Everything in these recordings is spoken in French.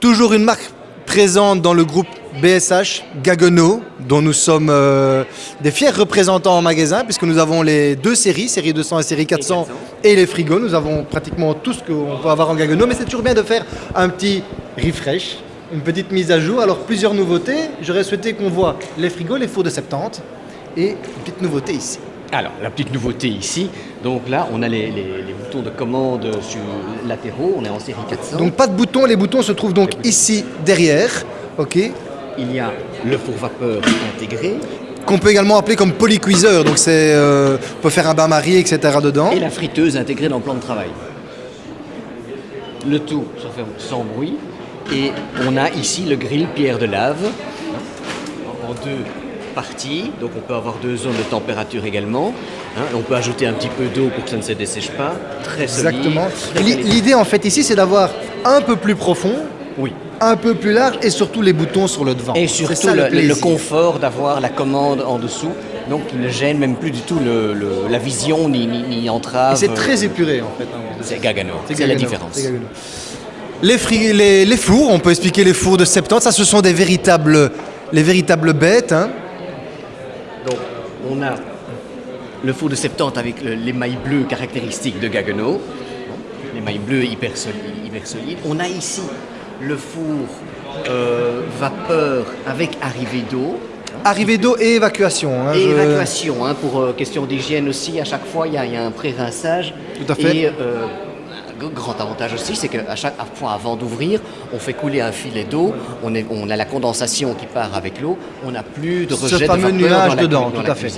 Toujours une marque présente dans le groupe BSH Gaggenau, dont nous sommes euh, des fiers représentants en magasin, puisque nous avons les deux séries, série 200 et série 400, et, les frigos. Nous avons pratiquement tout ce qu'on peut avoir en Gaggenau, mais c'est toujours bien de faire un petit refresh, une petite mise à jour. Alors, plusieurs nouveautés. J'aurais souhaité qu'on voit les frigos, les fours de 70, et une petite nouveauté ici. Alors, la petite nouveauté ici, donc là, on a les, boutons de commande sur latéraux, on est en série 400. Donc pas de boutons, les boutons se trouvent donc ici derrière, ok Il y a le four vapeur intégré. Qu'on peut également appeler comme polycuiseur, donc c'est, euh, on peut faire un bain-marie, etc. dedans. Et la friteuse intégrée dans le plan de travail. Le tout se fait sans bruit. Et on a ici le grill pierre de lave en deux partie, donc on peut avoir deux zones de température également. Hein. on peut ajouter un petit peu d'eau pour que ça ne se dessèche pas. Très Exactement. L'idée en fait ici, c'est d'avoir un peu plus profond, oui. un peu plus large et surtout les boutons sur le devant. Et surtout le, confort d'avoir la commande en dessous, donc qui ne gêne même plus du tout le, la vision ni, ni, entrave. c'est très épuré en fait. Hein. C'est Gagano, c'est la différence. Les, les, les, fours, on peut expliquer les fours de 70, ça ce sont des véritables, les véritables bêtes. Hein. Donc, on a le four de 70 avec l'émail bleu caractéristique de Gaggenau, l'émail bleu hyper solide, On a ici le four euh, vapeur avec arrivée d'eau. Arrivée d'eau et évacuation. Hein, et évacuation, hein, pour euh, question d'hygiène aussi, à chaque fois il y, a un pré-rinçage. Tout à fait. Et, euh, grand avantage aussi, c'est qu'à chaque fois avant d'ouvrir, on fait couler un filet d'eau, on, on, a la condensation qui part avec l'eau, on n'a plus de rejet Ce fameux nuage dedans, tout à fait.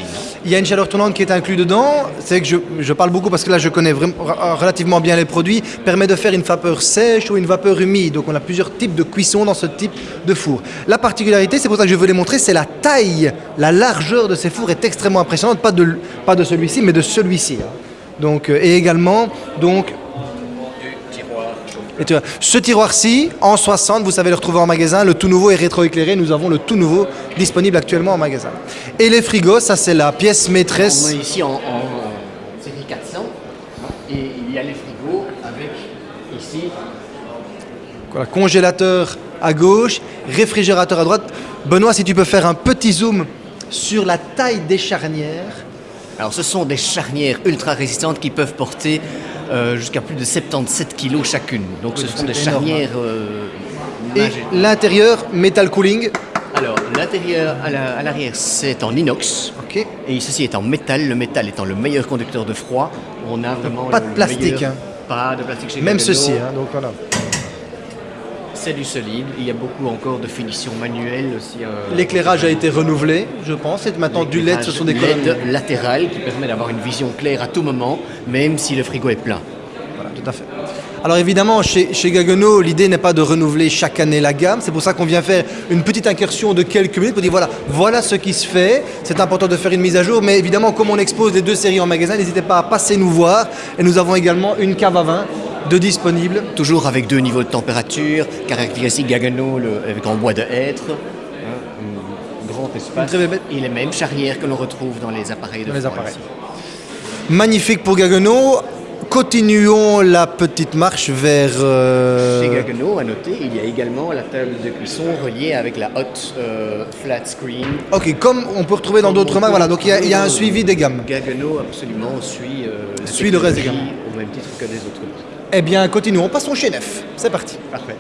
Il y a une chaleur tournante qui est inclue dedans. C'est que je, parle beaucoup parce que là, je connais vraiment, relativement bien les produits. Permet de faire une vapeur sèche ou une vapeur humide. Donc, on a plusieurs types de cuisson dans ce type de four. La particularité, c'est pour ça que je veux les montrer, c'est la taille, la largeur de ces fours est extrêmement impressionnante. Pas de, pas de celui-ci, mais de celui-ci. Hein. Donc, euh, et également, donc, ce tiroir-ci, en 60, vous savez le retrouver en magasin. Le tout nouveau est rétroéclairé. Nous avons le tout nouveau disponible actuellement en magasin. Et les frigos, ça c'est la pièce maîtresse. On est ici en, série 400. Et il y a les frigos avec ici. Voilà, congélateur à gauche, réfrigérateur à droite. Benoît, si tu peux faire un petit zoom sur la taille des charnières. Alors ce sont des charnières ultra résistantes qui peuvent porter euh, jusqu'à plus de 77 kg chacune. Donc ce sont des charnières. Euh, et l'intérieur, metal cooling alors, l'intérieur à l'arrière, c'est en inox. Ok. Et ceci est en métal. Le métal étant le meilleur conducteur de froid. On a vraiment. Pas de plastique. Hein. Pas de plastique chez Même ceci, hein, donc voilà c'est du solide. Il y a beaucoup encore de finitions manuelles aussi. Euh, L'éclairage a été renouvelé, je pense. Et maintenant du LED, ce sont des LED latérales qui permet d'avoir une vision claire à tout moment, même si le frigo est plein. Voilà, tout à fait. Alors évidemment, chez, chez Gaggenau, l'idée n'est pas de renouveler chaque année la gamme. C'est pour ça qu'on vient faire une petite incursion de quelques minutes pour dire voilà, voilà ce qui se fait. C'est important de faire une mise à jour. Mais évidemment, comme on expose les deux séries en magasin, n'hésitez pas à passer nous voir. Et nous avons également une cave à vin de disponibles. Toujours avec deux niveaux de température, caractéristique Gaggenau avec en bois de hêtre, hein, un grand espace, et les mêmes charnières que l'on retrouve dans les appareils de les appareils. Magnifique pour Gaggenau. Continuons la petite marche vers... Euh, Chez Gaggenau, à noter, il y a également la table de cuisson reliée avec la hot euh, flat screen. Ok, comme on peut retrouver dans d'autres marques, voilà, donc il y, a, un suivi des gammes. Gaggenau absolument suit, euh, suit le reste des gammes. Au même titre que des autres. Eh bien, continuons, passons chez Nef. C'est parti. Parfait.